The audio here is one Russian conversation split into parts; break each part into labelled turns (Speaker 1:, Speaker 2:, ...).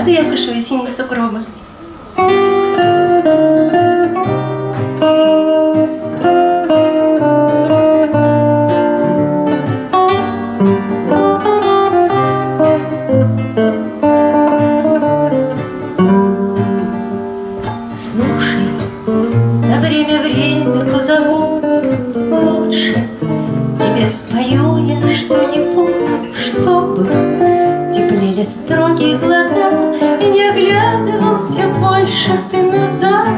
Speaker 1: А де я пишу весінні сугроби. Слушай, на время время позабудь Лучше тебе спою я что-нибудь Чтобы теплели строгие глаза И не оглядывался больше ты назад.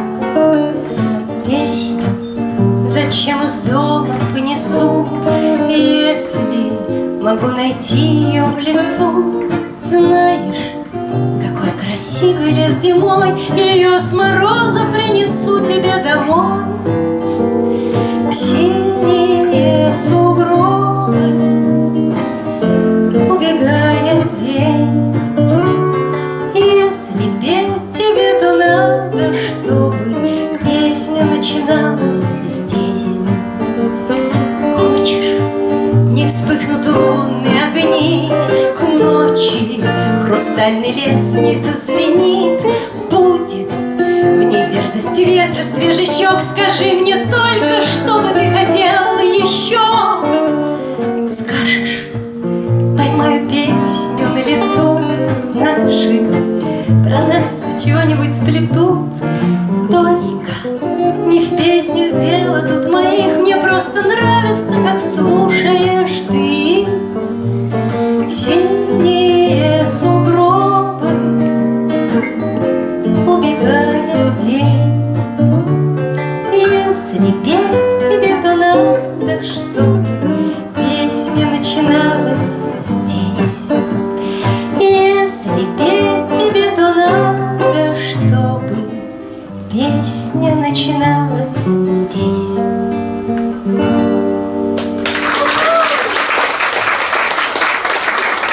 Speaker 1: Песню зачем из дома понесу? Если могу найти ее в лесу Знаешь, какой красивый лес зимой Ее с мороза принесу тебе домой. В вспыхнут лунные огни К ночи хрустальный лес не зазвенит. Будет в ней дерзость ветра, свежий щек Скажи мне только, что бы ты хотел еще Скажешь, поймаю песню на лету. Наши про нас чего-нибудь сплетут. Только не в песнях дело тут моих. Мне просто нравится, как слушаешь начиналась здесь